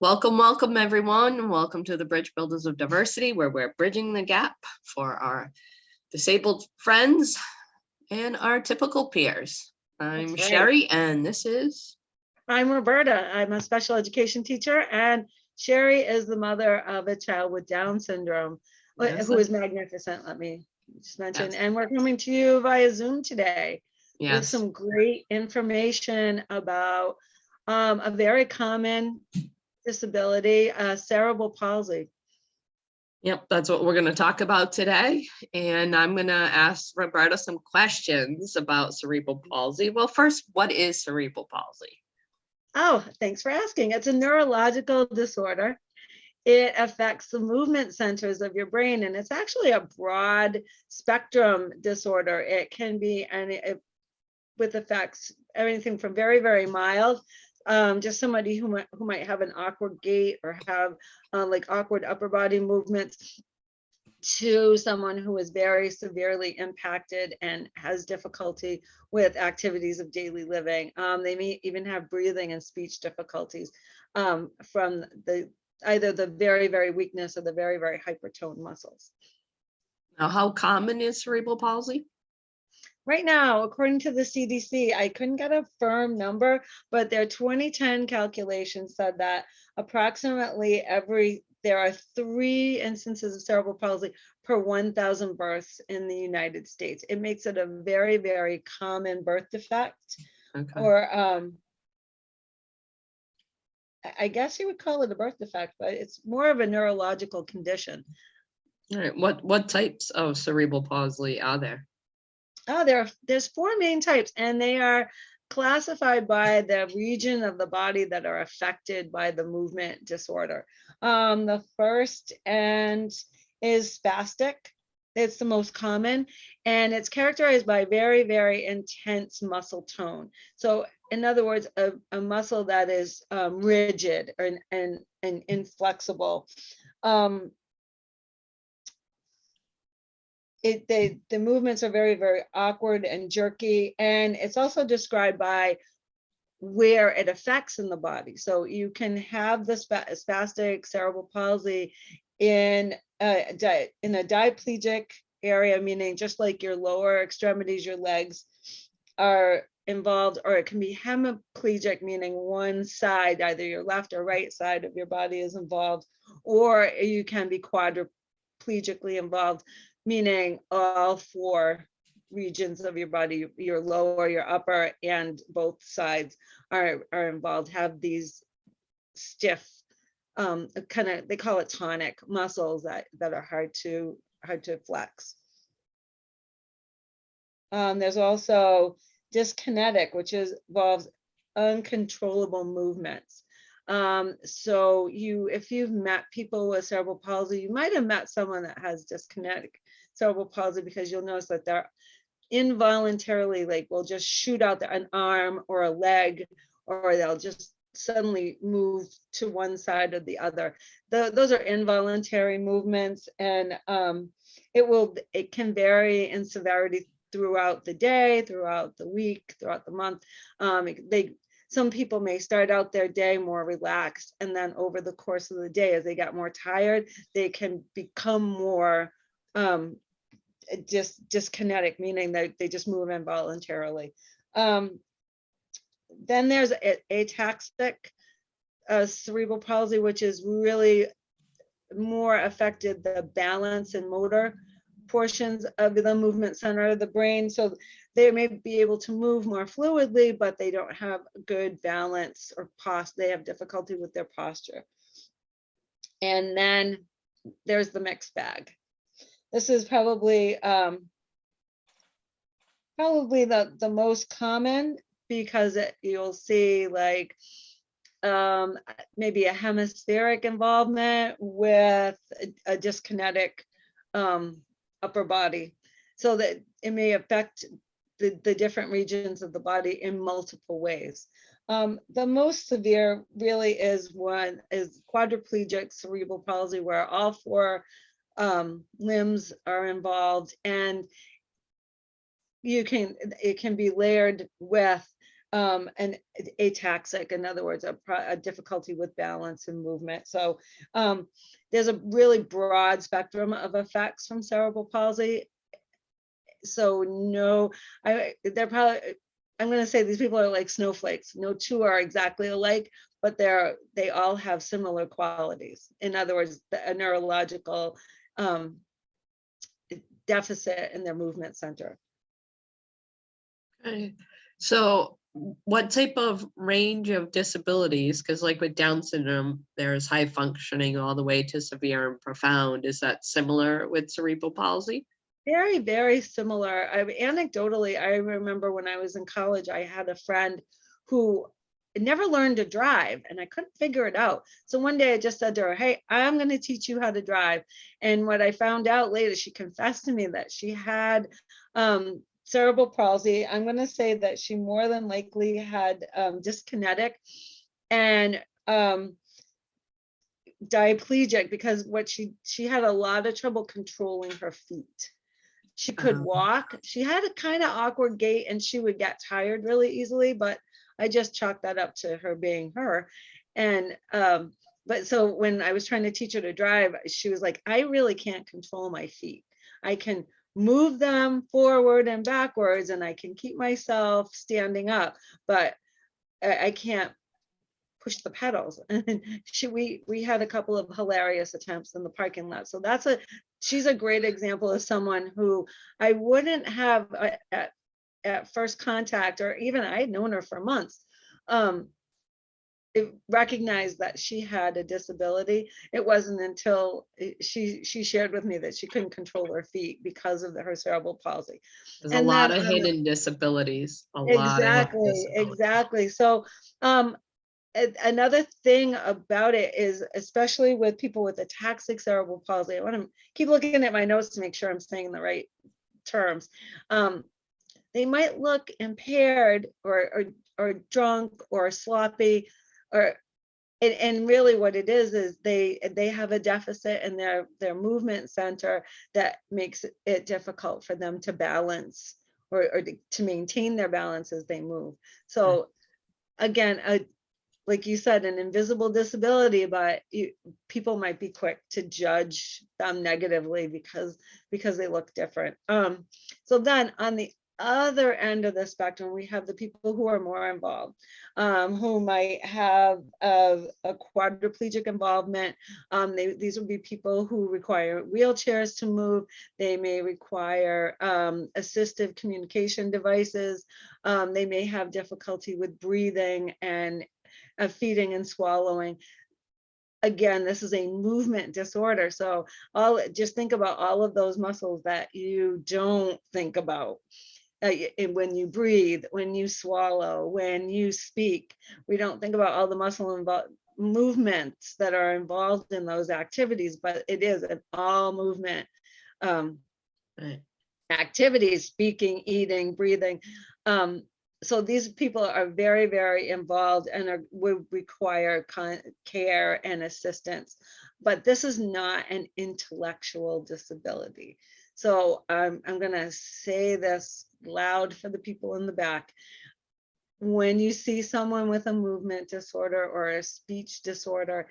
Welcome, welcome, everyone. Welcome to the Bridge Builders of Diversity, where we're bridging the gap for our disabled friends and our typical peers. I'm right. Sherry, and this is, I'm Roberta. I'm a special education teacher and Sherry is the mother of a child with Down syndrome, Yes, who is magnificent, let me just mention. Yes. And we're coming to you via Zoom today yes. with some great information about um, a very common disability, uh, cerebral palsy. yep, that's what we're gonna talk about today. And I'm gonna ask Roberta some questions about cerebral palsy. Well, first, what is cerebral palsy? Oh, thanks for asking. It's a neurological disorder. It affects the movement centers of your brain, and it's actually a broad spectrum disorder. It can be and it, with effects everything from very, very mild, um, just somebody who might who might have an awkward gait or have uh, like awkward upper body movements, to someone who is very severely impacted and has difficulty with activities of daily living. Um, they may even have breathing and speech difficulties um, from the either the very, very weakness or the very, very hypertoned muscles. Now, how common is cerebral palsy? Right now, according to the CDC, I couldn't get a firm number, but their 2010 calculation said that approximately every there are three instances of cerebral palsy per 1,000 births in the United States. It makes it a very, very common birth defect. Okay, or um I- I guess you would call it a birth defect, but it's more of a neurological condition. all right, what, what types of cerebral palsy are there? Oh, there are there's four main types, and they are classified by the region of the body that are affected by the movement disorder. Um, the first and is spastic. It's the most common, and it's characterized by very, very intense muscle tone. So, in other words, a, a muscle that is um, rigid and, and, and inflexible. Um, it the movements are very very awkward and jerky and it's also described by where it affects in the body. So you can have the spa- spastic cerebral palsy in a in a diplegic area meaning just like your lower extremities your legs are involved or it can be hemiplegic meaning one side either your left or right side of your body is involved or you can be quadriplegically involved meaning all four regions of your body, your lower, your upper, and both sides are, are involved, have these stiff, um, kind of, they call it tonic muscles that, that are hard to, hard to flex. Um, there's also dyskinetic, which is involves uncontrollable movements. Um, so you, if you've met people with cerebral palsy, you might have met someone that has dyskinetic cerebral palsy because you'll notice that they're involuntarily like will just shoot out the- an arm or a leg or they'll just suddenly move to one side or the other. Tho- those are involuntary movements and um, it will it can vary in severity throughout the day, throughout the week, throughout the month. Um, they some people may start out their day more relaxed and then over the course of the day as they get more tired they can become more um just dyskinetic meaning that they just move involuntarily um then there's ataxic uh, cerebral palsy which is really more affected the balance and motor portions of the movement center of the brain so they may be able to move more fluidly, but they don't have good balance or post. They have difficulty with their posture. And then there's the mixed bag. This is probably um, probably the the most common because it, you'll see like um, maybe a hemispheric involvement with a, a dyskinetic um, upper body so that it may affect the, the different regions of the body in multiple ways. Um, the most severe really is one is quadriplegic cerebral palsy where all four um, limbs are involved and you can it can be layered with um, and ataxic, in other words, a, a difficulty with balance and movement. So um, there's a really broad spectrum of effects from cerebral palsy. So no, I, they're probably, I'm gonna say these people are like snowflakes. No two are exactly alike, but they're, they all have similar qualities. In other words, the- a neurological um, deficit in their movement center. Okay, so what type of range of disabilities, because like with Down syndrome, there's high functioning all the way to severe and profound. Is that similar with cerebral palsy? Very, very similar. I anecdotally, I remember when I was in college, I had a friend who never learned to drive and I couldn't figure it out. So one day I just said to her, Hey, I'm going to teach you how to drive. And what I found out later, she confessed to me that she had um, cerebral palsy. I'm going to say that she more than likely had um, dyskinetic and um, diplegic because what she she had a lot of trouble controlling her feet. She could Uh-huh. walk. She had a kind of awkward gait and she would get tired really easily, but I just chalked that up to her being her. And um, but so when I was trying to teach her to drive, she was like, I really can't control my feet. I can move them forward and backwards and I can keep myself standing up, but I, can't push the pedals. And she, we, we had a couple of hilarious attempts in the parking lot. So that's a, she's a great example of someone who I wouldn't have uh, at, at first contact, or even I had known her for months. Um, it recognized that she had a disability. It wasn't until she, she shared with me that she couldn't control her feet because of the- her cerebral palsy. There's a lot then, of hidden disabilities. A lot of Exactly, exactly. So, um, another thing about it is, especially with people with ataxic cerebral palsy, I want to keep looking at my notes to make sure I'm saying the right terms. Um, they might look impaired or, or, or drunk or sloppy or and, and really what it is is they they have a deficit in their their movement center that makes it- difficult for them to balance or, or to- to maintain their balance as they move. So again a like you said an invisible disability but you, people might be quick to judge them negatively because because they look different. Um so then on the other end of the spectrum we have the people who are more involved um, who might have a, a quadriplegic involvement. Um, they, these would be people who require wheelchairs to move. They may require um, assistive communication devices. Um, they may have difficulty with breathing and uh, feeding and swallowing. Again, this is a movement disorder. So all just think about all of those muscles that you don't think about uh, and when you breathe, when you swallow, when you speak. We don't think about all the muscle involved movements that are involved in those activities, but it is an all movement um, activities, speaking, eating, breathing. Um, so these people are very, very involved and are, would require care and assistance. But this is not an intellectual disability. So I'm, I'm gonna say this loud for the people in the back. When you see someone with a movement disorder or a speech disorder,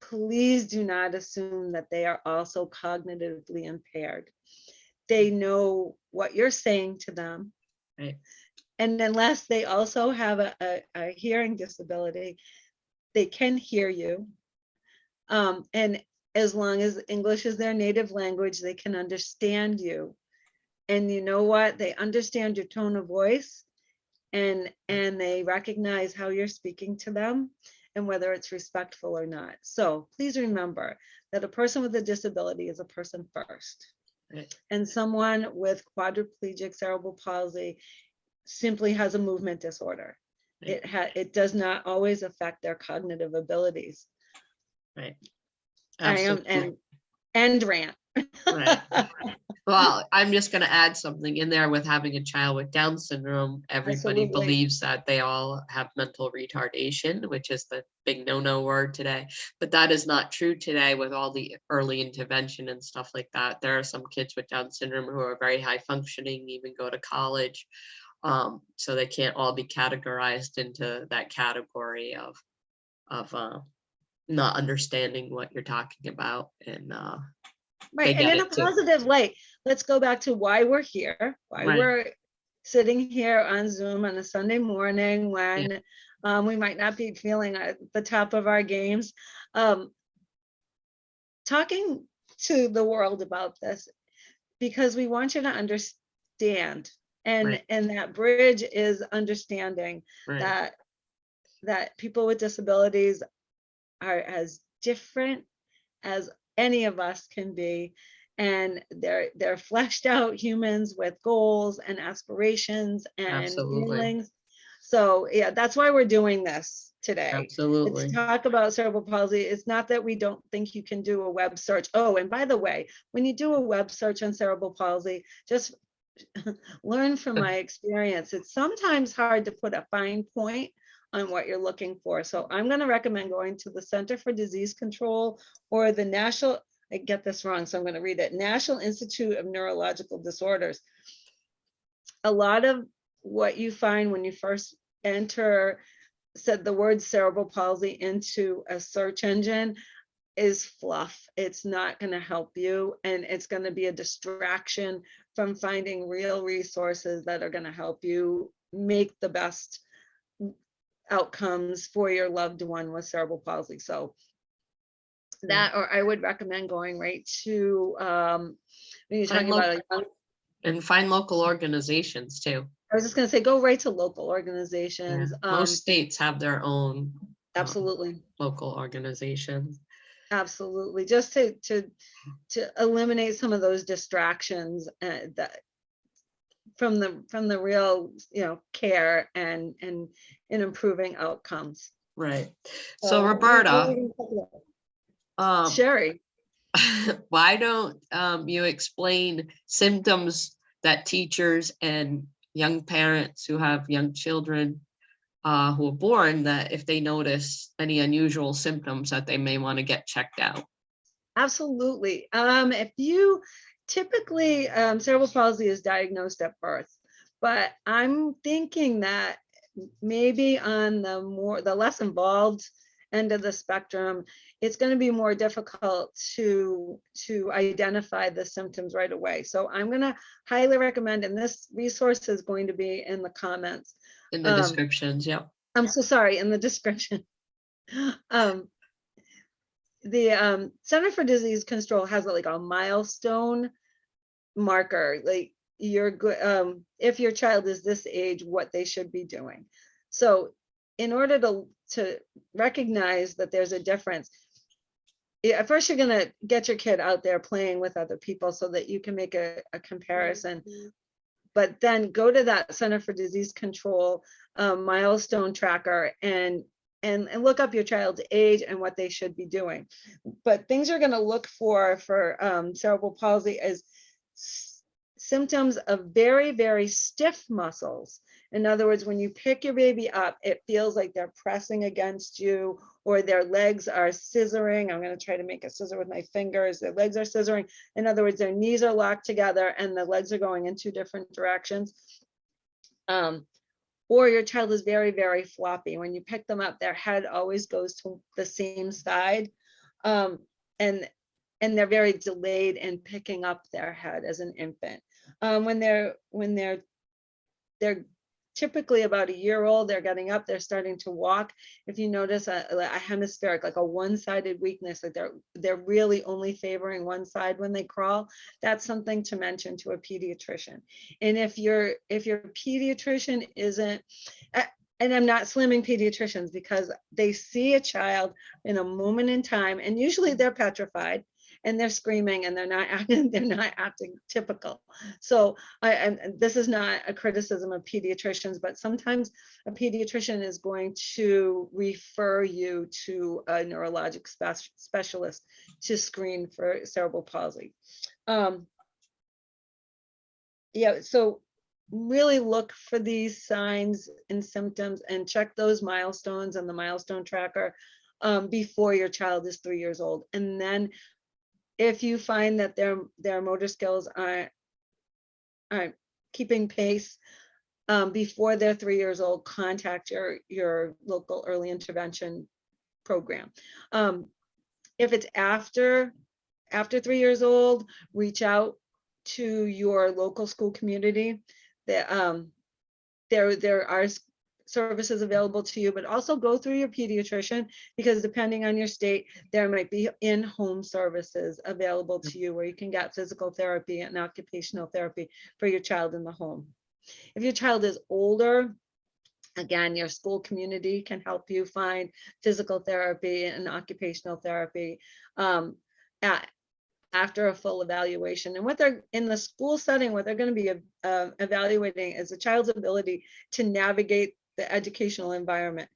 please do not assume that they are also cognitively impaired. They know what you're saying to them. Right. And unless they also have a, a, a hearing disability, they can hear you. Um, and as long as English is their native language, they can understand you. And you know what? They understand your tone of voice and and they recognize how you're speaking to them and whether it's respectful or not. So please remember that a person with a disability is a person first. Right. And someone with quadriplegic cerebral palsy simply has a movement disorder. Right. It it does not always affect their cognitive abilities. I am, Absolutely. and, and rant. Right. Well, I'm just gonna add something in there with having a child with Down syndrome. Everybody Absolutely. believes that they all have mental retardation, which is the big no-no word today. But that is not true today with all the early intervention and stuff like that. There are some kids with Down syndrome who are very high functioning, even go to college. Um, so they can't all be categorized into that category of, of, uh, not understanding what you're talking about and, uh, Right, and in a it too. positive light, let's go back to why we're here, why Right. we're sitting here on Zoom on a Sunday morning when um, we might not be feeling at the top of our games. Um, Talking to the world about this, because we want you to understand. And, Right. and that bridge is understanding right, that that people with disabilities are as different as any of us can be. And they're they're fleshed out humans with goals and aspirations and Absolutely. feelings. So yeah that's why we're doing this today. Absolutely. it's talk about cerebral palsy. It's not that we don't think you can do a web search. Oh and by the way when you do a web search on cerebral palsy just learn from my experience. It's sometimes hard to put a fine point on what you're looking for so i'm going to recommend going to the center for disease control or the national i get this wrong so i'm going to read it national institute of neurological disorders a lot of what you find when you first enter said the word cerebral palsy into a search engine is fluff. It's not going to help you and it's going to be a distraction from finding real resources that are going to help you make the best outcomes for your loved one with cerebral palsy. So that or I would recommend going right to um when you're talking about a young And find local organizations too. I was just gonna say, go right to local Yeah. organizations. Um, Most states have their own. um, absolutely, Local organizations. absolutely. Just to to to eliminate some of those distractions uh, that from the from the real, you know, care and and in improving outcomes. Right. So, So what- what are Roberta, we gonna talk about? um, Sherry, why don't um, you explain symptoms that teachers and young parents who have young children uh, who are born that if they notice any unusual symptoms that they may want to get checked out. absolutely. Um, if you typically um, cerebral palsy is diagnosed at birth, but I'm thinking that maybe on the more the less involved end of the spectrum, it's going to be more difficult to to identify the symptoms right away. So I'm going to highly recommend, and this resource is going to be in the comments. In the Um, descriptions, yeah. I'm so sorry, in the description. Um, the um, Center for Disease Control has like a milestone marker, like you're good, um, if your child is this age, what they should be doing. So in order to, to recognize that there's a difference, at first you're gonna get your kid out there playing with other people so that you can make a, a comparison but then go to that Center for Disease Control um, milestone tracker and and, and look up your child's age and what they should be doing. But things you're going to look for for um, cerebral palsy is symptoms of very, very stiff muscles. In other words, when you pick your baby up, it feels like they're pressing against you or their legs are scissoring. I'm going to try to make a scissor with my fingers. Their legs are scissoring. In other words, their knees are locked together and the legs are going in two different directions. Um, or your child is very, very floppy. When you pick them up, their head always goes to the same side. Um, and and they're very delayed in picking up their head as an infant. Um, when they're when they're they're typically about a year old, they're getting up, they're starting to walk. If you notice uh, a, a hemispheric, like a one-sided weakness, like they're they're really only favoring one side when they crawl, that's something to mention to a pediatrician. And if your if your pediatrician isn't, eh, and I'm not slamming pediatricians because they see a child in a moment in time, and usually they're petrified and they're screaming and they're not acting, they're not acting typical. So I, and this is not a criticism of pediatricians, but sometimes a pediatrician is going to refer you to a neurologic spec- specialist to screen for cerebral palsy. Um, yeah, so really look for these signs and symptoms and check those milestones on the milestone tracker um, before your child is three years old. And then if you find that their their motor skills aren't aren't keeping pace um, before they're three years old, contact your, your local early intervention program. Um, if it's after, after three years old, reach out to your local school community. That, um, there, there are services available to you, but also go through your pediatrician because depending on your state, there might be in-home services available to you where you can get physical therapy and occupational therapy for your child in the home. If your child is older, again, your school community can help you find physical therapy and occupational therapy um, at, after a full evaluation. And what they're in the school setting, what they're going to be uh, evaluating is the child's ability to navigate the educational environment.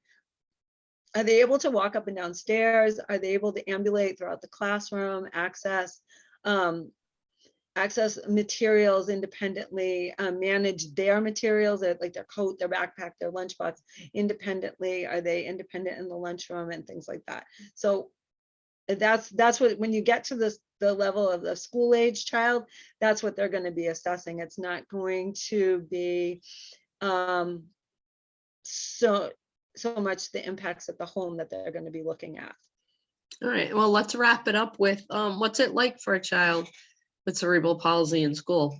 Are they able to walk up and down stairs? Are they able to ambulate throughout the classroom, access um, access materials independently, uh, manage their materials, uh, like their coat, their backpack, their lunchbox independently? Are they independent in the lunchroom and things like that? So that's that's what when you get to this the level of the school age child, that's what they're going to be assessing. It's not going to be um, so so much the impacts at the home that they're going to be looking at. All right, well, let's wrap it up with, um, what's it like for a child with cerebral palsy in school?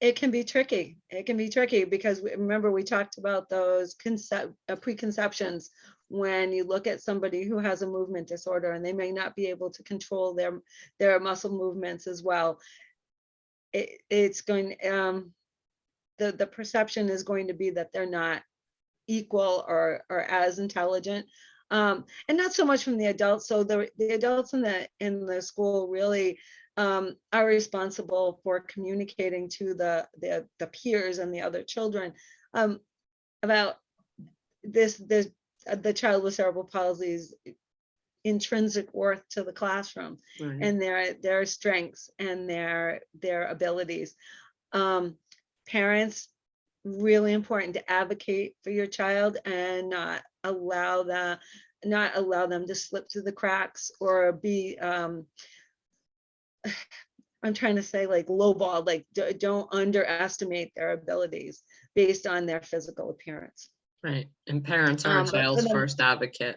It can be tricky. It can be tricky because we- remember we talked about those concept, uh, preconceptions when you look at somebody who has a movement disorder and they may not be able to control their their muscle movements as well. It, it's going um the the perception is going to be that they're not equal or or as intelligent. Um and not so much from the adults. So the the adults in the in the school really um are responsible for communicating to the the the peers and the other children um about this this the child with cerebral palsy's intrinsic worth to the classroom Right. and their their strengths and their their abilities. Um parents really important to advocate for your child and not allow the not allow them to slip through the cracks or be um I'm trying to say like lowball, like don't underestimate their abilities based on their physical appearance. Right, and parents are a Um, child's them- first advocate.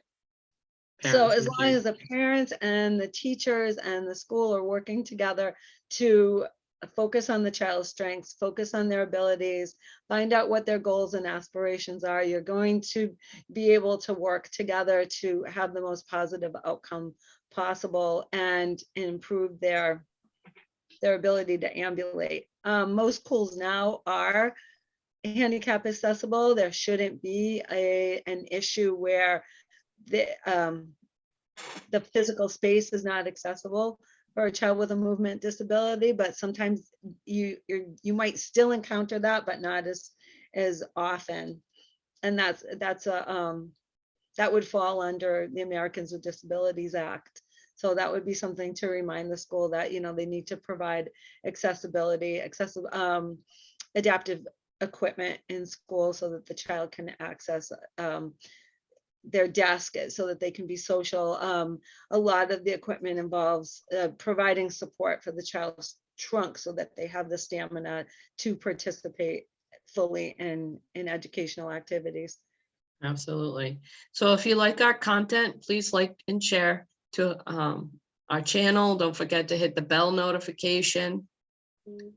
So as long as the parents and the teachers and the school are working together to focus on the child's strengths, focus on their abilities, find out what their goals and aspirations are, you're going to be able to work together to have the most positive outcome possible and improve their their ability to ambulate. Um, most schools now are handicap accessible. There shouldn't be a an issue where the um the physical space is not accessible for a child with a movement disability, but sometimes you you you might still encounter that, but not as as often. And that's that's a um that would fall under the Americans with Disabilities Act. So that would be something to remind the school that, you know, they need to provide accessibility, accessible um adaptive equipment in school so that the child can access um their desk so that they can be social. Um, a lot of the equipment involves uh, providing support for the child's trunk so that they have the stamina to participate fully in, in educational activities. Absolutely. So if you like our content, please like and share to um our channel. Don't forget to hit the bell notification.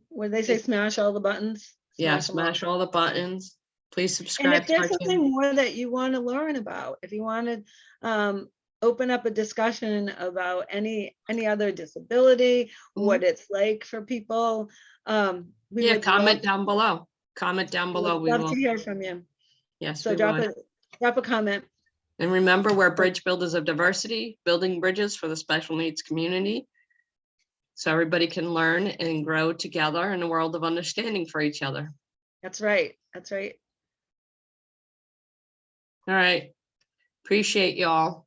Where they say smash all the buttons. Yeah, 'em all. smash all the buttons. Please subscribe. And if there's channel. something more that you want to learn about, if you want to um, open up a discussion about any, any other disability, Mhm. what it's like for people. um, we Yeah, comment love- down below. Comment down below. would We Love will, to hear from you. yes, So drop will. a, drop a comment. And remember, we're bridge builders of diversity, building bridges for the special needs community. So everybody can learn and grow together in a world of understanding for each other. That's right. That's right. All right. Appreciate y'all.